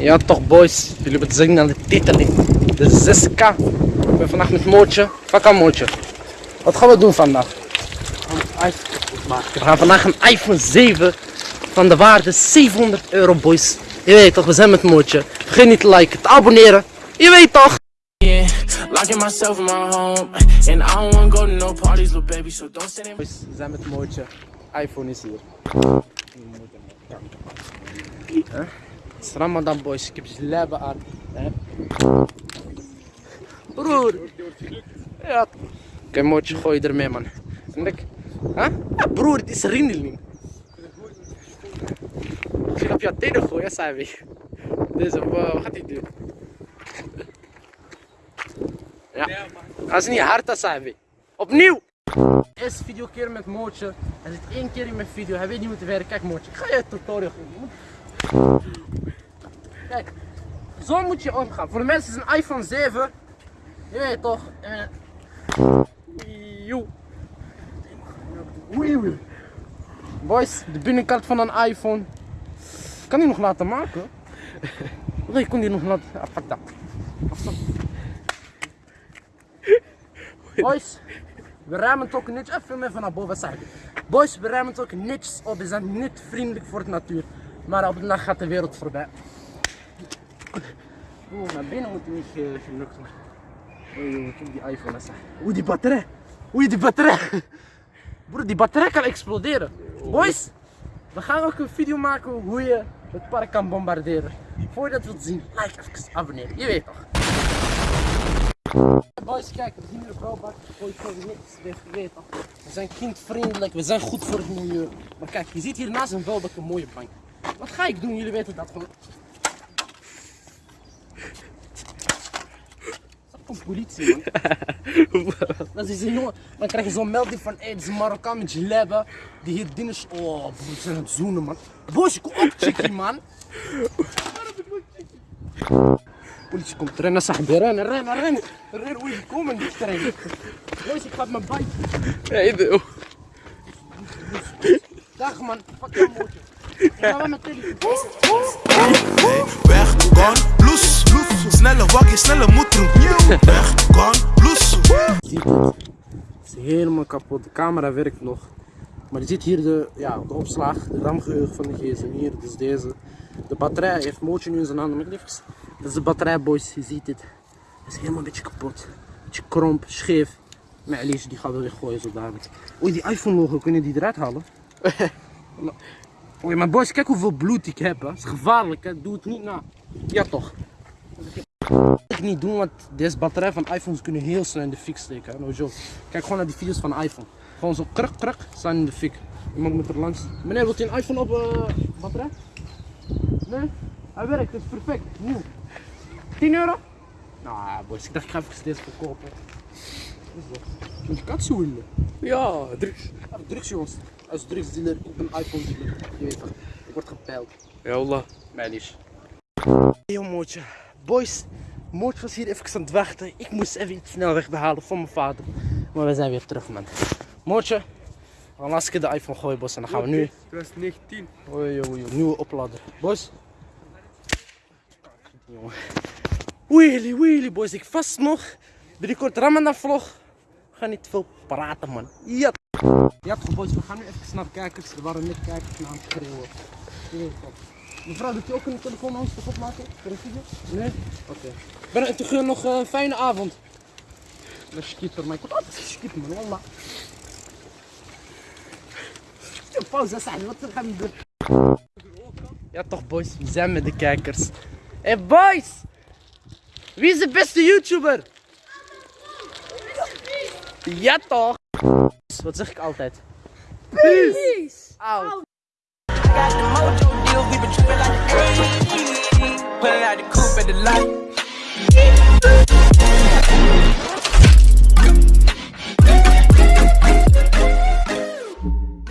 Ja toch boys, jullie hebben het zien aan de titel. De 6K. Ik ben vandaag met Mootje. Pak aan Mootje. Wat gaan we doen vandaag? We gaan vandaag een iPhone 7 van de waarde 700 euro boys. Je weet toch, we zijn met Mootje. Vergeet niet te liken, te abonneren. Je weet toch? Yeah, locking myself in my home, and I don't wanna go to no parties, little baby. So don't stand in Boys, we zijn met Mootje. iPhone is hier. Huh? Ramadan boys, ik heb jilaba aan. Hè? Broer! Ja. Oké, Mootje, gooi je ermee man. En ik? Ja, broer, het is rindeling. Ik ga op jouw tenen gooien, zei. Deze, wa- wat gaat hij doen? Ja, dat is niet hard, dat zei. Opnieuw! Eerste video keer met Mootje. Hij zit één keer in mijn video. Hij weet niet hoe te werken. Kijk Mootje, ik ga je tutorial geven. Kijk, zo moet je omgaan. Voor de mensen is een iPhone 7. Je weet toch? Eh, Joe. Boys, de binnenkant van een iPhone. Kan die nog laten maken? Nee, ik kon die nog laten. Ah, fuck dat. Afstand. Boys, we ruimen het ook netjes. Even meer van naar boven. Boys, we ruimen het ook netjes op. We zijn niet vriendelijk voor de natuur. Maar op de dag gaat de wereld voorbij. Oeh, binnen moet je niet ge gelukt worden. Oei, die iPhone. eens. Oeh, die batterij. Oei, die batterij. Broer, die batterij kan exploderen. Boys, we gaan ook een video maken hoe je het park kan bombarderen. Voordat we het zien, like even, abonneren. Je weet toch. Boys, kijk, we zien hier de brouwbak. Gooi gewoon niks je weet. We zijn kindvriendelijk, we zijn goed voor het milieu. Maar kijk, je ziet hier naast een vuilbak een mooie bank. Wat ga ik doen? Jullie weten dat gewoon. Komt politie, man. Dat is een jongen. Dan krijg je zo'n melding van, hé, hey, dit is een Marokkaan met jilaba. Die hier dingen. is- Oh, ze zijn aan het zoenen, man. Boys, kom op, chickie, man. Politie komt rennen, zeg rennen, rennen, rennen. Rennen, oei, die komen niet rennen. Boys, ik ga op mijn bike. Hey, de- Dag, man. Pak je mootje. Ik ga wel met telefoon. Weg, gone, blues. Snelle wakkie, snelle moetroep. Weg, blues. ziet het. Het is helemaal kapot. De camera werkt nog. Maar je ziet hier de, ja, de opslag, de ramgeheugen van de gsm hier. Dus deze. De batterij heeft mootje nu in zijn handen. Maar liefst, dat is de batterij boys. Je ziet dit. Het is helemaal een beetje kapot. Beetje kromp, scheef. Maar Alice die gaat wel weggooien zo dadelijk. Oei, die iPhone logo, kun je die eruit halen? Oei, maar boys, kijk hoeveel bloed ik heb. Hè. Het is gevaarlijk, hè. doe het niet na. Ja toch. Ik niet doen, want deze batterij van iPhones kunnen heel snel in de fik steken. hè, No joke. Kijk gewoon naar die video's van iPhone. Gewoon zo kruk kruk staan in de fik. Iemand moet er langs. Meneer, wilt u een iPhone op eh, batterij? Nee? Hij werkt, het is perfect. Nieuw. 10 euro? Nou, boys, ik dacht ik ga even deze verkopen. Wat is dat? Moet je kat zoelen? Ja, drugs. Ja, drugs jongens. Als drugsdealer, ik ben iPhone dealer. Je weet toch, ik word gepeild. Ja, Allah. Mij lief. Yo mootje. Boys, Mootje was hier even aan het wachten. Ik moest even iets snel wegbehalen van mijn vader. Maar we zijn weer terug man. Mootje, gaan laatste keer de iPhone gooien boys. En dan gaan we nu... 2019. Oei, oei, oei, nieuwe oplader. Boys. Wheelie, wheelie boys. Ik vast nog. Binnenkort Ramadan vlog. We gaan niet veel praten man. Ja. Ja boys, we gaan nu even naar de kijkers. Er waren net kijkers naar het schreeuwen. Je toch. Mevrouw, doet u ook een telefoon aan ons opmaken? Voor een video? Nee? Oké. Ben Ik wens u nog een fijne avond. Dat is skipper, maar ik word altijd geskipt man, wallah. Ja, pauze, Saad, wat gaan we doen? Ja toch boys, we zijn met de kijkers. Hé hey, boys! Wie is de beste YouTuber? Ja toch? Wat zeg ik altijd? Peace! Out! deal, we been trippin' like the 80s. Out the coupe at the light.